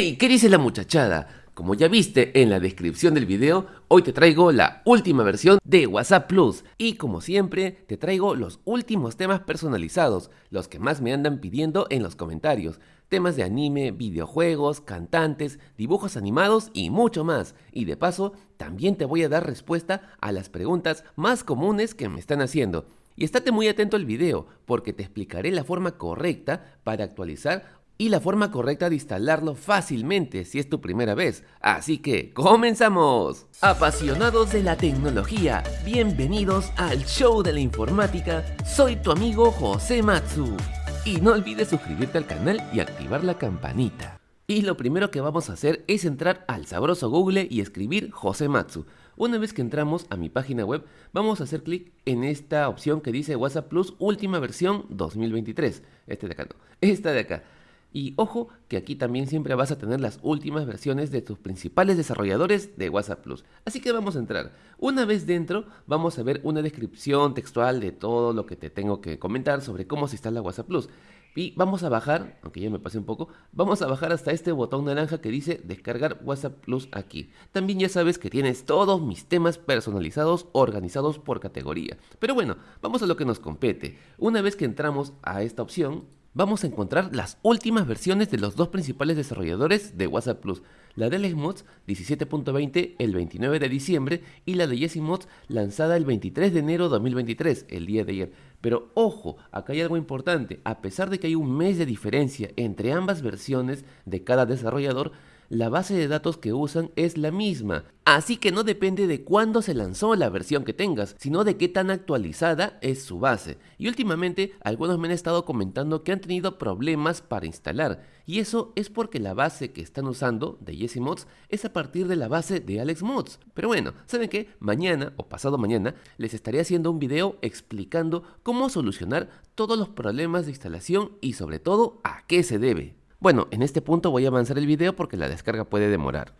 ¡Hey! ¿Qué dice la muchachada? Como ya viste en la descripción del video, hoy te traigo la última versión de WhatsApp Plus y como siempre te traigo los últimos temas personalizados, los que más me andan pidiendo en los comentarios. Temas de anime, videojuegos, cantantes, dibujos animados y mucho más. Y de paso, también te voy a dar respuesta a las preguntas más comunes que me están haciendo. Y estate muy atento al video porque te explicaré la forma correcta para actualizar y la forma correcta de instalarlo fácilmente si es tu primera vez. Así que, ¡comenzamos! Apasionados de la tecnología, bienvenidos al show de la informática. Soy tu amigo José Matsu. Y no olvides suscribirte al canal y activar la campanita. Y lo primero que vamos a hacer es entrar al sabroso Google y escribir José Matsu. Una vez que entramos a mi página web, vamos a hacer clic en esta opción que dice WhatsApp Plus última versión 2023. Este de acá no, esta de acá. Y ojo que aquí también siempre vas a tener las últimas versiones de tus principales desarrolladores de WhatsApp Plus. Así que vamos a entrar. Una vez dentro vamos a ver una descripción textual de todo lo que te tengo que comentar sobre cómo se instala WhatsApp Plus. Y vamos a bajar, aunque ya me pasé un poco, vamos a bajar hasta este botón naranja que dice descargar WhatsApp Plus aquí. También ya sabes que tienes todos mis temas personalizados organizados por categoría. Pero bueno, vamos a lo que nos compete. Una vez que entramos a esta opción, vamos a encontrar las últimas versiones de los dos principales desarrolladores de WhatsApp Plus, la de Alex Mods 17.20 el 29 de diciembre y la de Jesse Mods lanzada el 23 de enero de 2023, el día de ayer. Pero ojo, acá hay algo importante, a pesar de que hay un mes de diferencia entre ambas versiones de cada desarrollador, la base de datos que usan es la misma. Así que no depende de cuándo se lanzó la versión que tengas, sino de qué tan actualizada es su base. Y últimamente algunos me han estado comentando que han tenido problemas para instalar. Y eso es porque la base que están usando de Jesse Mods es a partir de la base de Alex Mods. Pero bueno, ¿saben qué? Mañana o pasado mañana les estaré haciendo un video explicando cómo solucionar todos los problemas de instalación y sobre todo a qué se debe. Bueno, en este punto voy a avanzar el video porque la descarga puede demorar.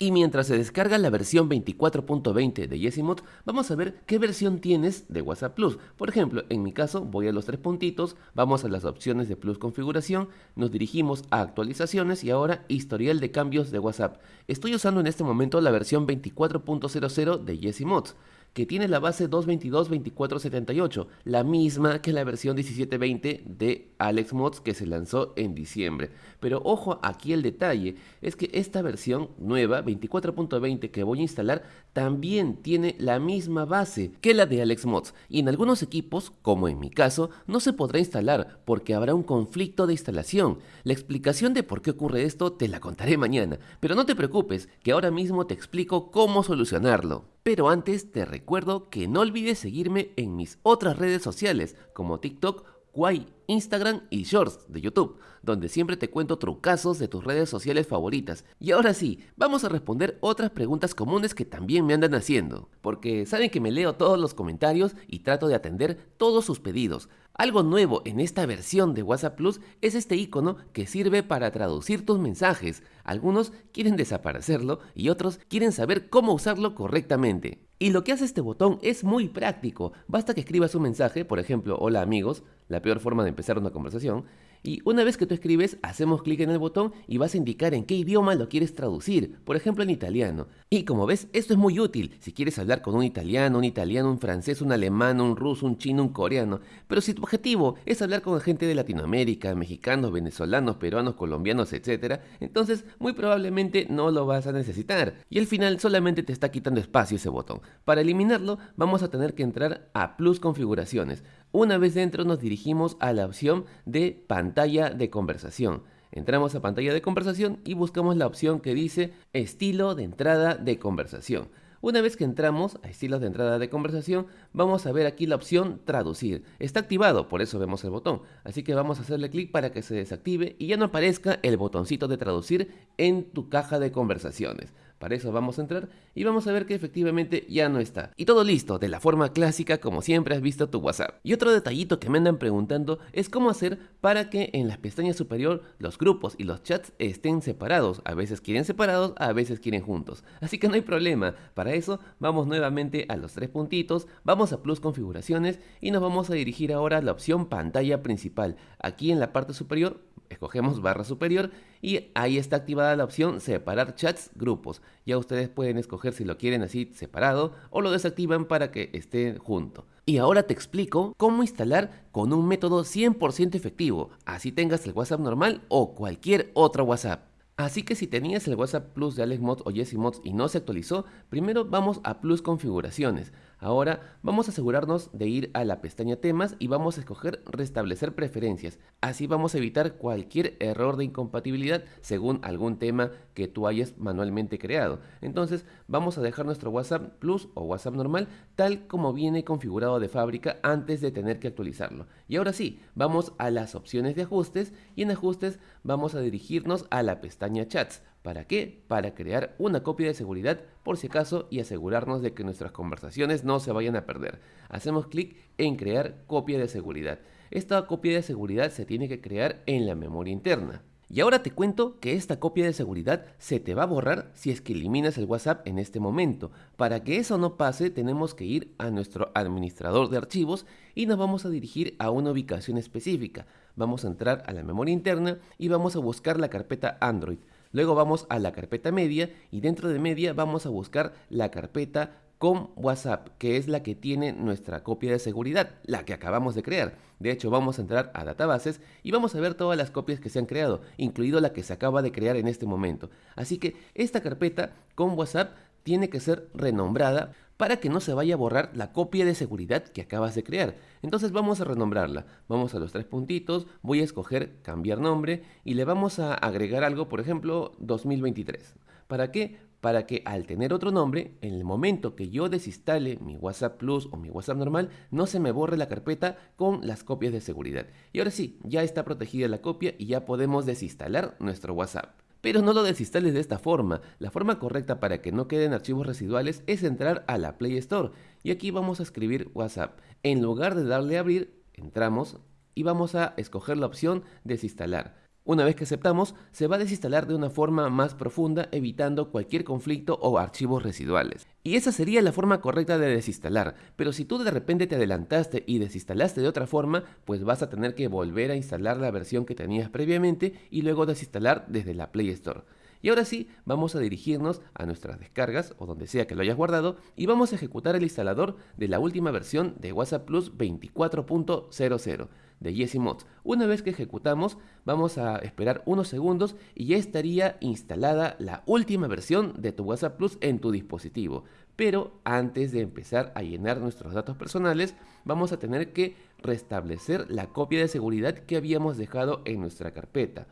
Y mientras se descarga la versión 24.20 de Yesimod, vamos a ver qué versión tienes de WhatsApp Plus. Por ejemplo, en mi caso voy a los tres puntitos, vamos a las opciones de Plus configuración, nos dirigimos a actualizaciones y ahora historial de cambios de WhatsApp. Estoy usando en este momento la versión 24.00 de Yesimods que tiene la base 222.2478, la misma que la versión 1720 de Alex Mods que se lanzó en diciembre. Pero ojo aquí el detalle, es que esta versión nueva, 24.20 que voy a instalar, también tiene la misma base que la de Alex Mods. Y en algunos equipos, como en mi caso, no se podrá instalar porque habrá un conflicto de instalación. La explicación de por qué ocurre esto te la contaré mañana, pero no te preocupes, que ahora mismo te explico cómo solucionarlo. Pero antes te recuerdo que no olvides seguirme en mis otras redes sociales como TikTok, Kwai, Instagram y Shorts de YouTube, donde siempre te cuento trucazos de tus redes sociales favoritas. Y ahora sí, vamos a responder otras preguntas comunes que también me andan haciendo, porque saben que me leo todos los comentarios y trato de atender todos sus pedidos. Algo nuevo en esta versión de WhatsApp Plus es este icono que sirve para traducir tus mensajes. Algunos quieren desaparecerlo y otros quieren saber cómo usarlo correctamente. Y lo que hace este botón es muy práctico. Basta que escribas un mensaje, por ejemplo, hola amigos, la peor forma de empezar una conversación, y una vez que tú escribes, hacemos clic en el botón y vas a indicar en qué idioma lo quieres traducir, por ejemplo en italiano. Y como ves, esto es muy útil si quieres hablar con un italiano, un italiano, un francés, un alemán, un ruso, un chino, un coreano. Pero si tu objetivo es hablar con gente de Latinoamérica, mexicanos, venezolanos, peruanos, colombianos, etc., entonces muy probablemente no lo vas a necesitar. Y al final solamente te está quitando espacio ese botón. Para eliminarlo, vamos a tener que entrar a Plus Configuraciones. Una vez dentro nos dirigimos a la opción de pantalla de conversación. Entramos a pantalla de conversación y buscamos la opción que dice estilo de entrada de conversación. Una vez que entramos a estilos de entrada de conversación, vamos a ver aquí la opción traducir. Está activado, por eso vemos el botón. Así que vamos a hacerle clic para que se desactive y ya no aparezca el botoncito de traducir en tu caja de conversaciones. Para eso vamos a entrar y vamos a ver que efectivamente ya no está. Y todo listo, de la forma clásica como siempre has visto tu WhatsApp. Y otro detallito que me andan preguntando es cómo hacer para que en la pestaña superior los grupos y los chats estén separados. A veces quieren separados, a veces quieren juntos. Así que no hay problema. Para eso vamos nuevamente a los tres puntitos, vamos a plus configuraciones y nos vamos a dirigir ahora a la opción pantalla principal. Aquí en la parte superior escogemos barra superior y ahí está activada la opción separar chats grupos. Ya ustedes pueden escoger si lo quieren así separado o lo desactivan para que esté junto. Y ahora te explico cómo instalar con un método 100% efectivo, así tengas el WhatsApp normal o cualquier otro WhatsApp. Así que si tenías el WhatsApp Plus de AlexMods o JessiMods y no se actualizó, primero vamos a Plus Configuraciones. Ahora vamos a asegurarnos de ir a la pestaña temas y vamos a escoger restablecer preferencias. Así vamos a evitar cualquier error de incompatibilidad según algún tema que tú hayas manualmente creado. Entonces vamos a dejar nuestro WhatsApp Plus o WhatsApp normal tal como viene configurado de fábrica antes de tener que actualizarlo. Y ahora sí, vamos a las opciones de ajustes y en ajustes vamos a dirigirnos a la pestaña chats. ¿Para qué? Para crear una copia de seguridad por si acaso y asegurarnos de que nuestras conversaciones no se vayan a perder. Hacemos clic en crear copia de seguridad. Esta copia de seguridad se tiene que crear en la memoria interna. Y ahora te cuento que esta copia de seguridad se te va a borrar si es que eliminas el WhatsApp en este momento. Para que eso no pase tenemos que ir a nuestro administrador de archivos y nos vamos a dirigir a una ubicación específica. Vamos a entrar a la memoria interna y vamos a buscar la carpeta Android. Luego vamos a la carpeta media y dentro de media vamos a buscar la carpeta con WhatsApp, que es la que tiene nuestra copia de seguridad, la que acabamos de crear. De hecho, vamos a entrar a databases y vamos a ver todas las copias que se han creado, incluido la que se acaba de crear en este momento. Así que esta carpeta con WhatsApp tiene que ser renombrada para que no se vaya a borrar la copia de seguridad que acabas de crear. Entonces vamos a renombrarla. Vamos a los tres puntitos, voy a escoger cambiar nombre y le vamos a agregar algo, por ejemplo, 2023. ¿Para qué? Para que al tener otro nombre, en el momento que yo desinstale mi WhatsApp Plus o mi WhatsApp normal, no se me borre la carpeta con las copias de seguridad. Y ahora sí, ya está protegida la copia y ya podemos desinstalar nuestro WhatsApp. Pero no lo desinstales de esta forma. La forma correcta para que no queden archivos residuales es entrar a la Play Store. Y aquí vamos a escribir WhatsApp. En lugar de darle a abrir, entramos y vamos a escoger la opción desinstalar. Una vez que aceptamos, se va a desinstalar de una forma más profunda, evitando cualquier conflicto o archivos residuales. Y esa sería la forma correcta de desinstalar, pero si tú de repente te adelantaste y desinstalaste de otra forma, pues vas a tener que volver a instalar la versión que tenías previamente y luego desinstalar desde la Play Store. Y ahora sí, vamos a dirigirnos a nuestras descargas o donde sea que lo hayas guardado y vamos a ejecutar el instalador de la última versión de WhatsApp Plus 24.00 de Jesse Mods. Una vez que ejecutamos, vamos a esperar unos segundos y ya estaría instalada la última versión de tu WhatsApp Plus en tu dispositivo. Pero antes de empezar a llenar nuestros datos personales, vamos a tener que restablecer la copia de seguridad que habíamos dejado en nuestra carpeta.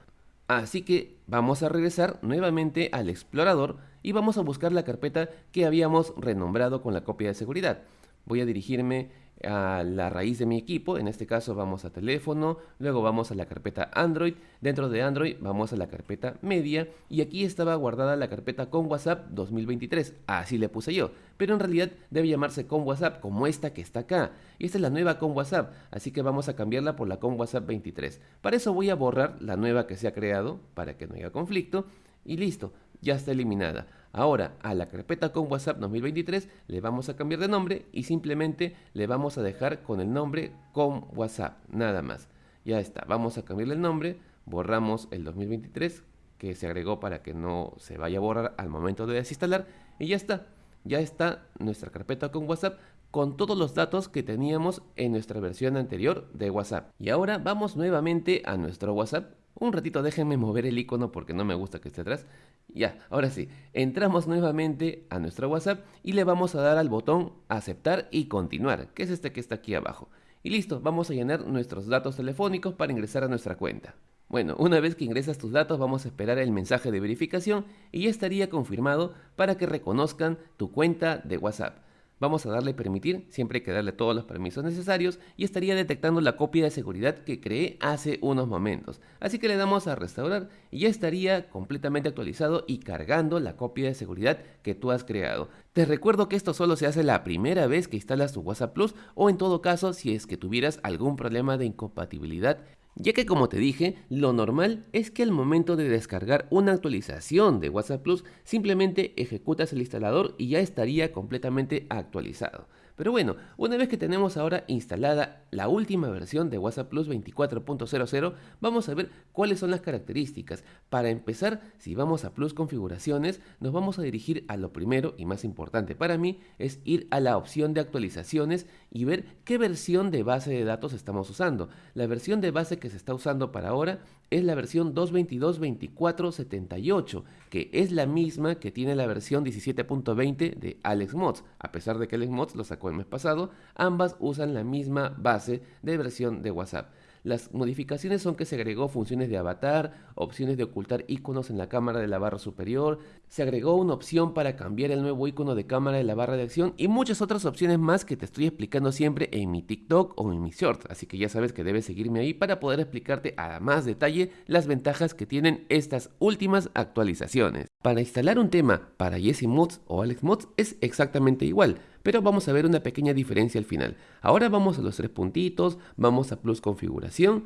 Así que vamos a regresar nuevamente al explorador y vamos a buscar la carpeta que habíamos renombrado con la copia de seguridad. Voy a dirigirme a la raíz de mi equipo, en este caso vamos a teléfono, luego vamos a la carpeta Android, dentro de Android vamos a la carpeta media y aquí estaba guardada la carpeta con WhatsApp 2023, así le puse yo, pero en realidad debe llamarse con WhatsApp como esta que está acá, y esta es la nueva con WhatsApp, así que vamos a cambiarla por la con WhatsApp 23. Para eso voy a borrar la nueva que se ha creado, para que no haya conflicto, y listo, ya está eliminada. Ahora a la carpeta con WhatsApp 2023 le vamos a cambiar de nombre y simplemente le vamos a dejar con el nombre con WhatsApp, nada más. Ya está, vamos a cambiarle el nombre, borramos el 2023 que se agregó para que no se vaya a borrar al momento de desinstalar y ya está. Ya está nuestra carpeta con WhatsApp con todos los datos que teníamos en nuestra versión anterior de WhatsApp. Y ahora vamos nuevamente a nuestro WhatsApp un ratito déjenme mover el icono porque no me gusta que esté atrás. Ya, ahora sí, entramos nuevamente a nuestro WhatsApp y le vamos a dar al botón aceptar y continuar, que es este que está aquí abajo. Y listo, vamos a llenar nuestros datos telefónicos para ingresar a nuestra cuenta. Bueno, una vez que ingresas tus datos vamos a esperar el mensaje de verificación y ya estaría confirmado para que reconozcan tu cuenta de WhatsApp. Vamos a darle permitir, siempre hay que darle todos los permisos necesarios y estaría detectando la copia de seguridad que creé hace unos momentos. Así que le damos a restaurar y ya estaría completamente actualizado y cargando la copia de seguridad que tú has creado. Te recuerdo que esto solo se hace la primera vez que instalas tu WhatsApp Plus o en todo caso si es que tuvieras algún problema de incompatibilidad ya que como te dije, lo normal es que al momento de descargar una actualización de WhatsApp Plus, simplemente ejecutas el instalador y ya estaría completamente actualizado. Pero bueno, una vez que tenemos ahora instalada la última versión de WhatsApp Plus 24.00, vamos a ver cuáles son las características. Para empezar, si vamos a Plus Configuraciones, nos vamos a dirigir a lo primero y más importante para mí, es ir a la opción de actualizaciones y ver qué versión de base de datos estamos usando. La versión de base que se está usando para ahora es la versión 222.24.78, que es la misma que tiene la versión 17.20 de AlexMods, a pesar de que AlexMods lo sacó el mes pasado, ambas usan la misma base de versión de WhatsApp. Las modificaciones son que se agregó funciones de avatar, opciones de ocultar iconos en la cámara de la barra superior, se agregó una opción para cambiar el nuevo icono de cámara de la barra de acción y muchas otras opciones más que te estoy explicando siempre en mi TikTok o en mi short, así que ya sabes que debes seguirme ahí para poder explicarte a más detalle las ventajas que tienen estas últimas actualizaciones. Para instalar un tema para Jesse Mods o Alex Mods es exactamente igual, pero vamos a ver una pequeña diferencia al final. Ahora vamos a los tres puntitos, vamos a Plus Configuración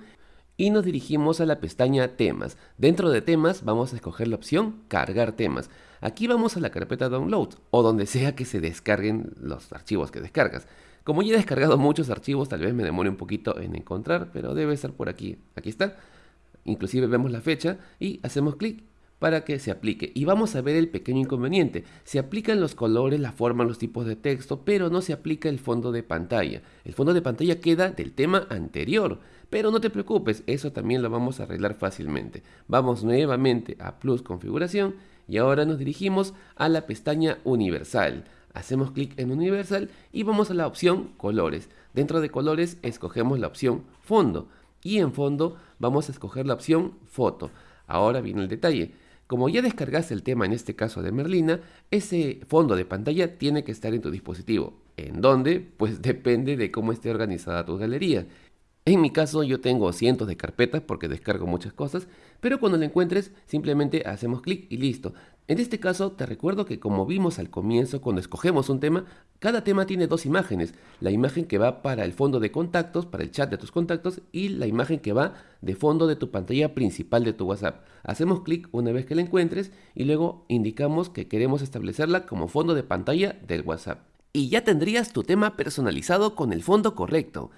y nos dirigimos a la pestaña Temas. Dentro de Temas vamos a escoger la opción Cargar temas. Aquí vamos a la carpeta Download o donde sea que se descarguen los archivos que descargas. Como ya he descargado muchos archivos, tal vez me demore un poquito en encontrar, pero debe estar por aquí. Aquí está. Inclusive vemos la fecha y hacemos clic para que se aplique. Y vamos a ver el pequeño inconveniente. Se aplican los colores, la forma, los tipos de texto, pero no se aplica el fondo de pantalla. El fondo de pantalla queda del tema anterior. Pero no te preocupes, eso también lo vamos a arreglar fácilmente. Vamos nuevamente a Plus Configuración y ahora nos dirigimos a la pestaña Universal. Hacemos clic en Universal y vamos a la opción Colores. Dentro de Colores escogemos la opción Fondo y en Fondo vamos a escoger la opción Foto. Ahora viene el detalle. Como ya descargaste el tema en este caso de Merlina, ese fondo de pantalla tiene que estar en tu dispositivo. ¿En dónde? Pues depende de cómo esté organizada tu galería. En mi caso yo tengo cientos de carpetas porque descargo muchas cosas, pero cuando lo encuentres simplemente hacemos clic y listo. En este caso te recuerdo que como vimos al comienzo cuando escogemos un tema, cada tema tiene dos imágenes. La imagen que va para el fondo de contactos, para el chat de tus contactos y la imagen que va de fondo de tu pantalla principal de tu WhatsApp. Hacemos clic una vez que la encuentres y luego indicamos que queremos establecerla como fondo de pantalla del WhatsApp. Y ya tendrías tu tema personalizado con el fondo correcto.